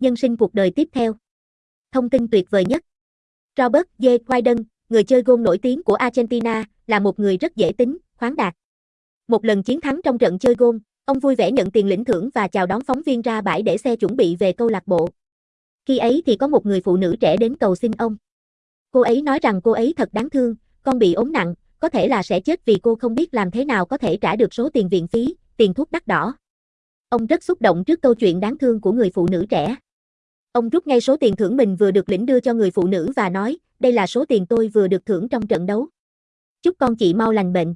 Nhân sinh cuộc đời tiếp theo. Thông tin tuyệt vời nhất. Robert J. Wyden, người chơi gôn nổi tiếng của Argentina, là một người rất dễ tính, khoáng đạt. Một lần chiến thắng trong trận chơi gôn, ông vui vẻ nhận tiền lĩnh thưởng và chào đón phóng viên ra bãi để xe chuẩn bị về câu lạc bộ. Khi ấy thì có một người phụ nữ trẻ đến cầu xin ông. Cô ấy nói rằng cô ấy thật đáng thương, con bị ốm nặng, có thể là sẽ chết vì cô không biết làm thế nào có thể trả được số tiền viện phí, tiền thuốc đắt đỏ. Ông rất xúc động trước câu chuyện đáng thương của người phụ nữ trẻ. Ông rút ngay số tiền thưởng mình vừa được lĩnh đưa cho người phụ nữ và nói, đây là số tiền tôi vừa được thưởng trong trận đấu. Chúc con chị mau lành bệnh.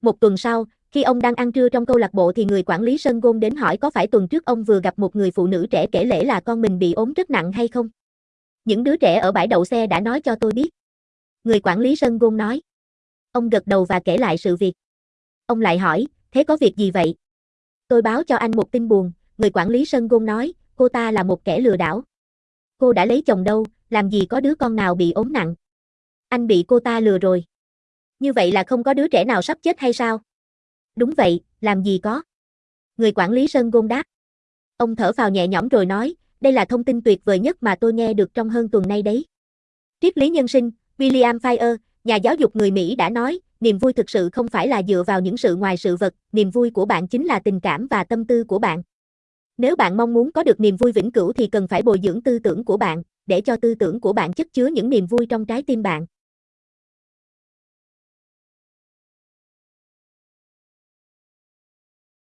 Một tuần sau, khi ông đang ăn trưa trong câu lạc bộ thì người quản lý sân gôn đến hỏi có phải tuần trước ông vừa gặp một người phụ nữ trẻ kể lễ là con mình bị ốm rất nặng hay không? Những đứa trẻ ở bãi đậu xe đã nói cho tôi biết. Người quản lý sân gôn nói. Ông gật đầu và kể lại sự việc. Ông lại hỏi, thế có việc gì vậy? Tôi báo cho anh một tin buồn, người quản lý sân gôn nói, cô ta là một kẻ lừa đảo. Cô đã lấy chồng đâu, làm gì có đứa con nào bị ốm nặng. Anh bị cô ta lừa rồi. Như vậy là không có đứa trẻ nào sắp chết hay sao? Đúng vậy, làm gì có. Người quản lý sân gôn đáp. Ông thở vào nhẹ nhõm rồi nói, đây là thông tin tuyệt vời nhất mà tôi nghe được trong hơn tuần nay đấy. Triết lý nhân sinh, William Fire, nhà giáo dục người Mỹ đã nói, niềm vui thực sự không phải là dựa vào những sự ngoài sự vật, niềm vui của bạn chính là tình cảm và tâm tư của bạn. Nếu bạn mong muốn có được niềm vui vĩnh cửu thì cần phải bồi dưỡng tư tưởng của bạn, để cho tư tưởng của bạn chất chứa những niềm vui trong trái tim bạn.